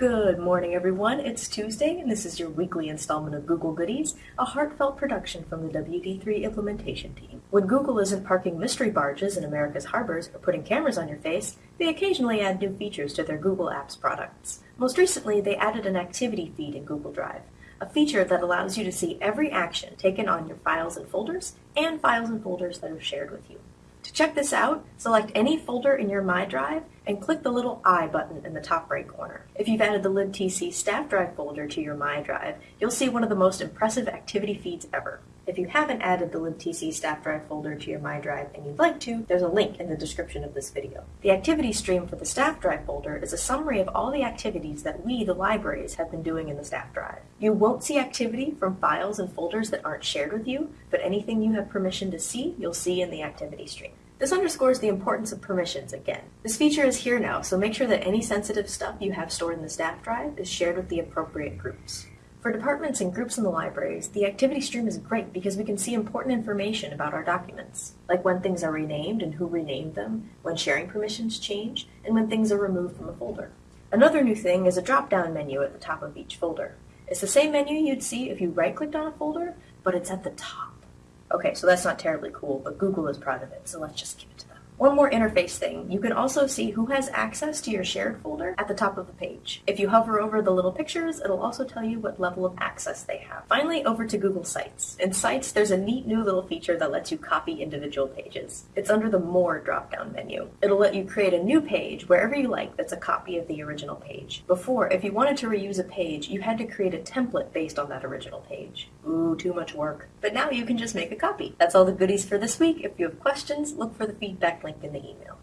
Good morning, everyone. It's Tuesday, and this is your weekly installment of Google Goodies, a heartfelt production from the WD3 implementation team. When Google isn't parking mystery barges in America's harbors or putting cameras on your face, they occasionally add new features to their Google Apps products. Most recently, they added an activity feed in Google Drive, a feature that allows you to see every action taken on your files and folders, and files and folders that are shared with you. To check this out, select any folder in your My Drive and click the little I button in the top right corner. If you've added the libtc staff drive folder to your My Drive, you'll see one of the most impressive activity feeds ever. If you haven't added the libtc staff drive folder to your My Drive and you'd like to, there's a link in the description of this video. The activity stream for the staff drive folder is a summary of all the activities that we, the libraries, have been doing in the staff drive. You won't see activity from files and folders that aren't shared with you, but anything you have permission to see, you'll see in the activity stream. This underscores the importance of permissions again. This feature is here now, so make sure that any sensitive stuff you have stored in the staff drive is shared with the appropriate groups. For departments and groups in the libraries, the activity stream is great because we can see important information about our documents, like when things are renamed and who renamed them, when sharing permissions change, and when things are removed from a folder. Another new thing is a drop-down menu at the top of each folder. It's the same menu you'd see if you right-clicked on a folder, but it's at the top. Okay, so that's not terribly cool, but Google is proud of it, so let's just give it to them. One more interface thing, you can also see who has access to your shared folder at the top of the page. If you hover over the little pictures, it'll also tell you what level of access they have. Finally, over to Google Sites. In Sites, there's a neat new little feature that lets you copy individual pages. It's under the More drop-down menu. It'll let you create a new page wherever you like that's a copy of the original page. Before, if you wanted to reuse a page, you had to create a template based on that original page. Ooh, too much work. But now you can just make a copy. That's all the goodies for this week. If you have questions, look for the feedback link in the email.